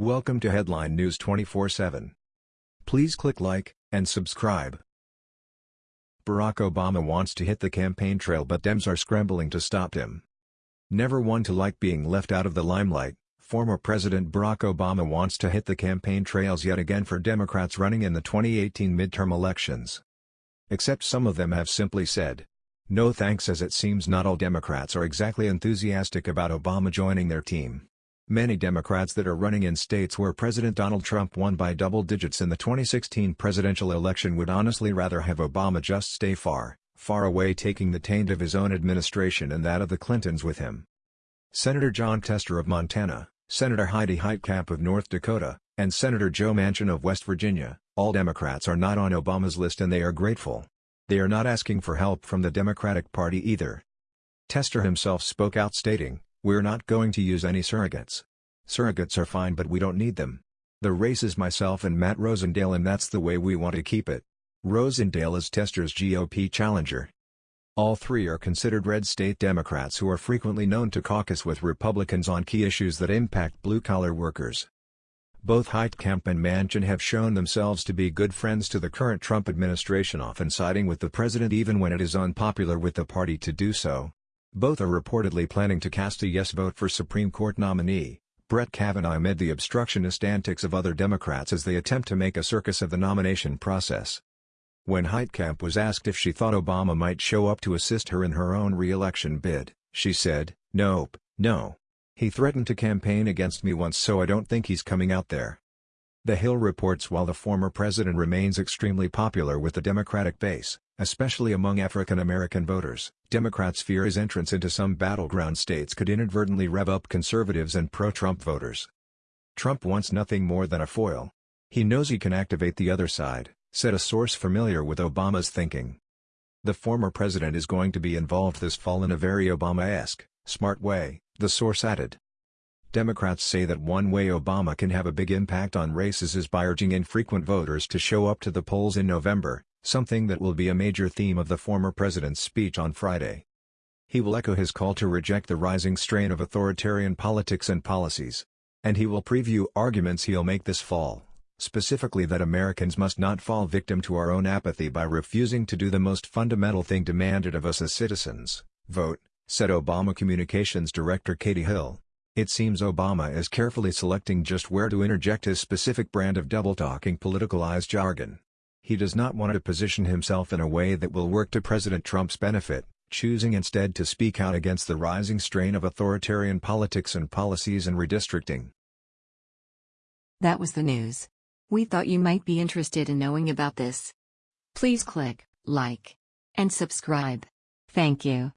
Welcome to Headline News 24/7. Please click like and subscribe. Barack Obama wants to hit the campaign trail but Dems are scrambling to stop him. Never one to like being left out of the limelight, former President Barack Obama wants to hit the campaign trails yet again for Democrats running in the 2018 midterm elections. Except some of them have simply said, no thanks as it seems not all Democrats are exactly enthusiastic about Obama joining their team. Many Democrats that are running in states where President Donald Trump won by double digits in the 2016 presidential election would honestly rather have Obama just stay far, far away taking the taint of his own administration and that of the Clintons with him. Senator Jon Tester of Montana, Senator Heidi Heitkamp of North Dakota, and Senator Joe Manchin of West Virginia, all Democrats are not on Obama's list and they are grateful. They are not asking for help from the Democratic Party either. Tester himself spoke out stating, we're not going to use any surrogates. Surrogates are fine but we don't need them. The race is myself and Matt Rosendale and that's the way we want to keep it. Rosendale is Tester's GOP challenger. All three are considered red state Democrats who are frequently known to caucus with Republicans on key issues that impact blue-collar workers. Both Heitkamp and Manchin have shown themselves to be good friends to the current Trump administration often siding with the president even when it is unpopular with the party to do so. Both are reportedly planning to cast a yes vote for Supreme Court nominee, Brett Kavanaugh amid the obstructionist antics of other Democrats as they attempt to make a circus of the nomination process. When Heitkamp was asked if she thought Obama might show up to assist her in her own re-election bid, she said, nope, no. He threatened to campaign against me once so I don't think he's coming out there. The Hill reports while the former president remains extremely popular with the Democratic base, especially among African American voters, Democrats fear his entrance into some battleground states could inadvertently rev up conservatives and pro-Trump voters. Trump wants nothing more than a foil. He knows he can activate the other side, said a source familiar with Obama's thinking. The former president is going to be involved this fall in a very Obama-esque, smart way, the source added. Democrats say that one way Obama can have a big impact on races is by urging infrequent voters to show up to the polls in November, something that will be a major theme of the former president's speech on Friday. He will echo his call to reject the rising strain of authoritarian politics and policies. And he will preview arguments he'll make this fall, specifically that Americans must not fall victim to our own apathy by refusing to do the most fundamental thing demanded of us as citizens, vote, said Obama Communications Director Katie Hill. It seems Obama is carefully selecting just where to interject his specific brand of double-talking politicalized jargon. He does not want to position himself in a way that will work to President Trump's benefit, choosing instead to speak out against the rising strain of authoritarian politics and policies and redistricting. That was the news. We thought you might be interested in knowing about this. Please click like and subscribe. Thank you.